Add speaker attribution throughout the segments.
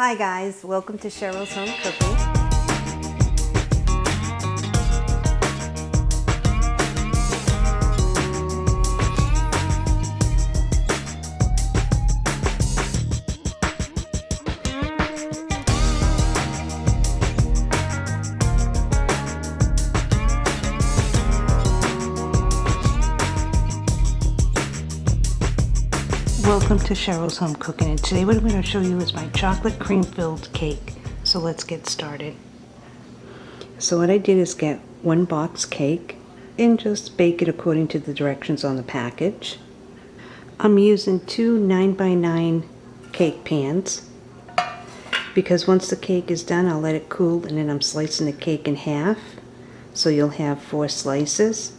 Speaker 1: Hi guys, welcome to Cheryl's Home Cooking. Welcome to Cheryl's Home Cooking and today what I'm going to show you is my chocolate cream filled cake. So let's get started. So what I did is get one box cake and just bake it according to the directions on the package. I'm using two 9x9 cake pans because once the cake is done I'll let it cool and then I'm slicing the cake in half so you'll have four slices.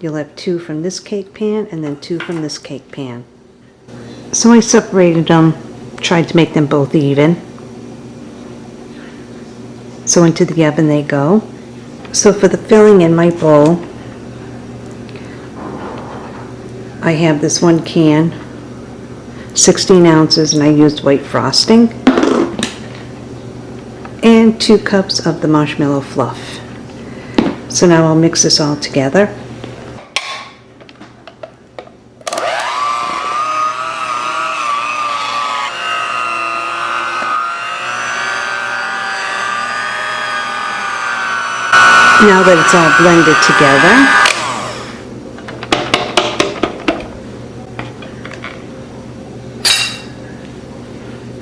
Speaker 1: You'll have two from this cake pan and then two from this cake pan. So I separated them, tried to make them both even. So into the oven they go. So for the filling in my bowl, I have this one can, 16 ounces, and I used white frosting, and two cups of the marshmallow fluff. So now I'll mix this all together. Now that it's all blended together,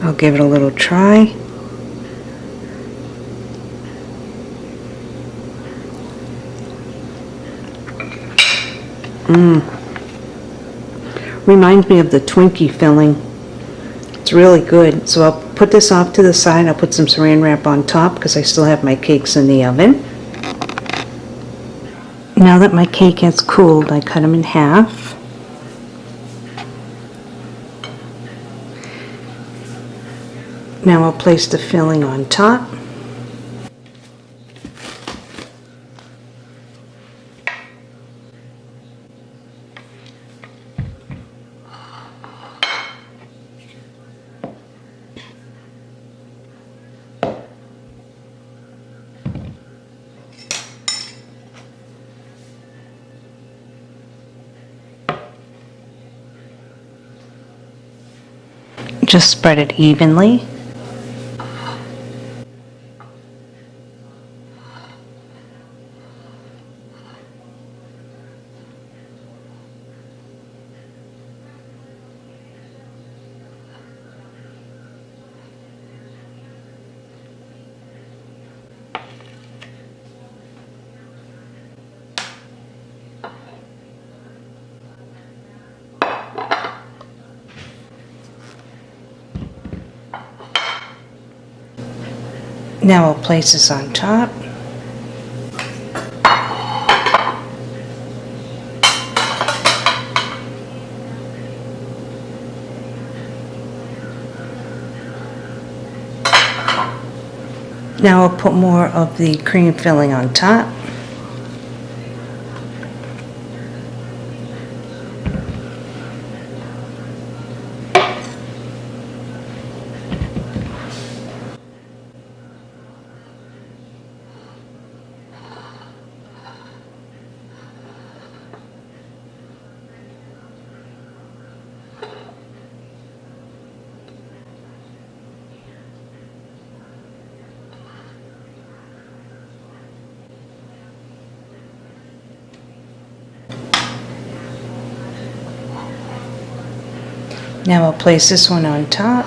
Speaker 1: I'll give it a little try. Mmm. Reminds me of the Twinkie filling. It's really good. So I'll put this off to the side. I'll put some saran wrap on top because I still have my cakes in the oven. Now that my cake has cooled, I cut them in half. Now I'll place the filling on top. Just spread it evenly. Now I'll place this on top. Now I'll put more of the cream filling on top. Now I'll place this one on top.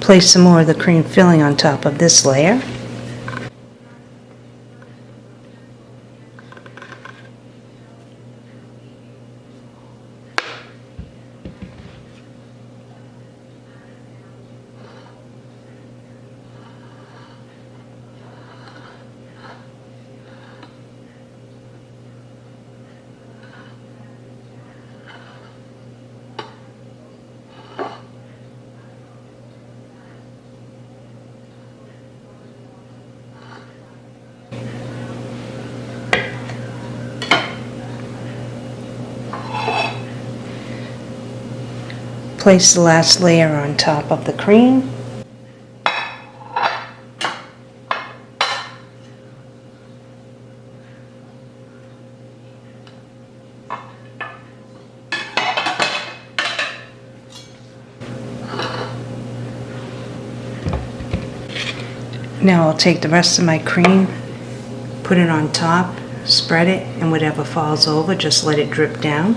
Speaker 1: Place some more of the cream filling on top of this layer. Place the last layer on top of the cream. Now I'll take the rest of my cream, put it on top, spread it, and whatever falls over, just let it drip down.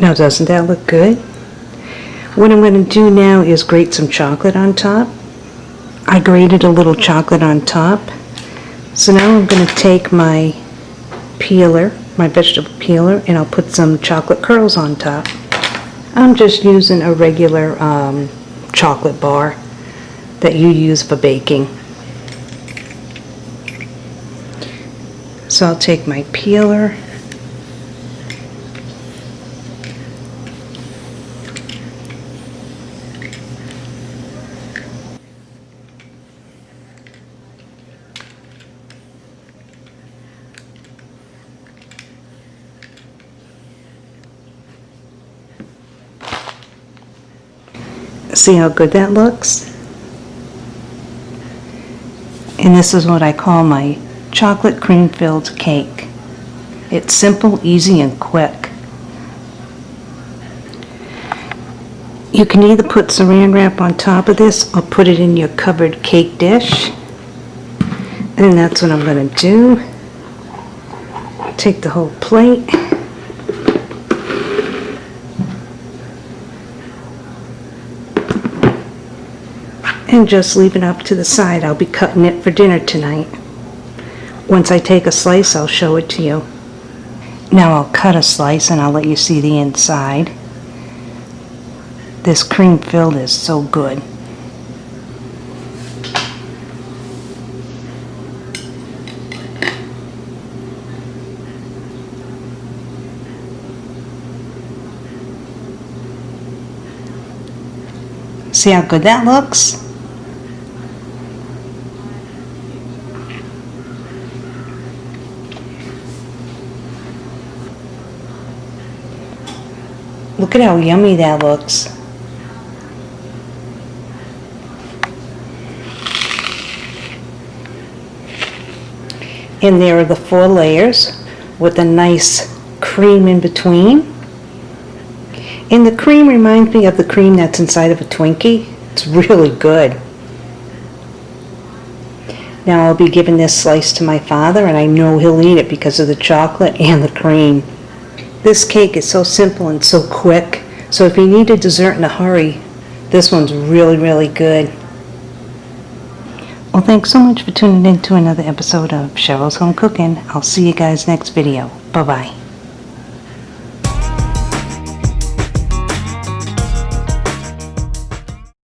Speaker 1: Now doesn't that look good? What I'm going to do now is grate some chocolate on top. I grated a little chocolate on top. So now I'm going to take my peeler, my vegetable peeler, and I'll put some chocolate curls on top. I'm just using a regular um, chocolate bar that you use for baking. So I'll take my peeler See how good that looks? And this is what I call my chocolate cream filled cake. It's simple, easy, and quick. You can either put saran wrap on top of this or put it in your covered cake dish. And that's what I'm going to do. Take the whole plate. And just leave it up to the side. I'll be cutting it for dinner tonight. Once I take a slice, I'll show it to you. Now I'll cut a slice and I'll let you see the inside. This cream filled is so good. See how good that looks? Look at how yummy that looks. And there are the four layers with a nice cream in between. And the cream reminds me of the cream that's inside of a Twinkie. It's really good. Now I'll be giving this slice to my father and I know he'll eat it because of the chocolate and the cream. This cake is so simple and so quick, so if you need a dessert in a hurry, this one's really, really good. Well, thanks so much for tuning in to another episode of Cheryl's Home Cooking. I'll see you guys next video. Bye-bye.